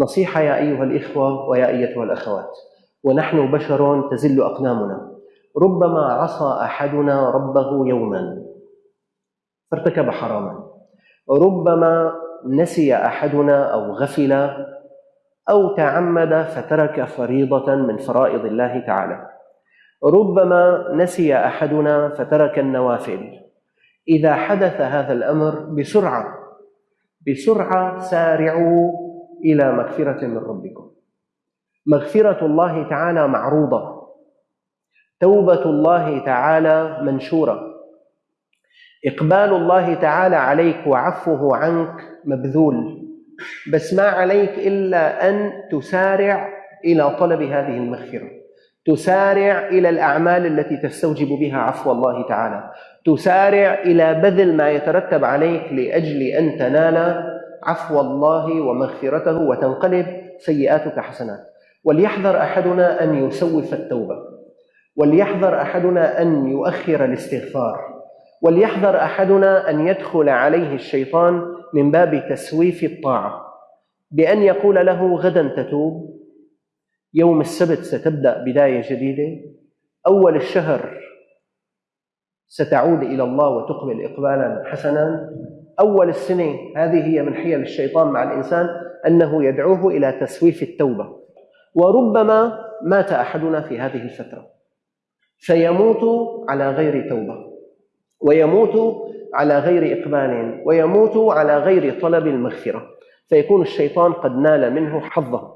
نصيحة يا أيها الإخوة ويا أيتها الأخوات. ونحن بشر تزل أقدامنا ربما عصى أحدنا ربه يوما. فارتكب حراما. ربما نسي أحدنا أو غفل أو تعمد فترك فريضة من فرائض الله تعالى. ربما نسي أحدنا فترك النوافل. إذا حدث هذا الأمر بسرعة بسرعة سارعوا إلى مغفرة من ربكم. مغفرة الله تعالى معروضة. توبة الله تعالى منشورة. إقبال الله تعالى عليك وعفوه عنك مبذول. بس ما عليك إلا أن تسارع إلى طلب هذه المغفرة. تسارع إلى الأعمال التي تستوجب بها عفو الله تعالى. تسارع إلى بذل ما يترتب عليك لأجل أن تنال عفو الله ومغفرته وتنقلب سيئاتك حسنات. وليحذر أحدنا أن يسوف التوبة. وليحذر أحدنا أن يؤخر الاستغفار. وليحذر أحدنا أن يدخل عليه الشيطان من باب تسويف الطاعة. بأن يقول له غدا تتوب. يوم السبت ستبدأ بداية جديدة. أول الشهر ستعود إلى الله وتقبل إقبالا حسنا. أول السنة هذه هي من حيل الشيطان مع الإنسان أنه يدعوه إلى تسويف التوبة. وربما مات أحدنا في هذه الفترة. فيموت على غير توبة. ويموت على غير إقبال. ويموت على غير طلب المغفرة. فيكون الشيطان قد نال منه حظه.